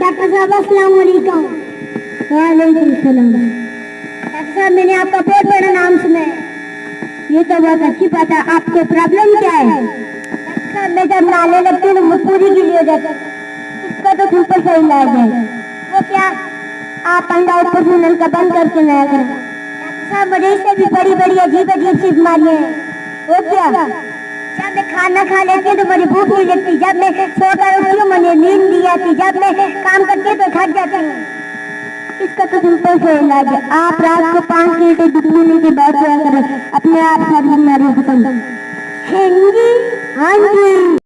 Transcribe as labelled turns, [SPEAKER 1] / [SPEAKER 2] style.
[SPEAKER 1] Doctor साहब, अस्सलाम वालेकुम वालेकुम सलाम। डॉक्टर साहब, मैंने आपका बहुत बड़ा नाम सुना है। ये तो बहुत अच्छी बात है। आपको प्रॉब्लम क्या है? मैं जब नाले लगती हूँ मजबूरी के लिए हो जाती तो बिल्कुल सही इलाज है। वो क्या? आप अंडा ऊपर से नल का बंद करके नया करें। डॉक्टर साहब मुझे इससे भी बड़ी बड़ी अजीब अजीब सी बीमारियाँ हैं। वो क्या? जब मैं खाना खा लेती हूँ तो मुझे भूख नहीं लगती। जब मैं सोकर उठती हूँ, मुझे नींद नहीं आती। जब मैं काम करती हूँ तो थक जाती हूँ। इसका तो सिंपल से इलाज है? आप रात को पाँच घंटे दुखने के बाद अपने आप सारी बीमारियों खत्म हाँ। जी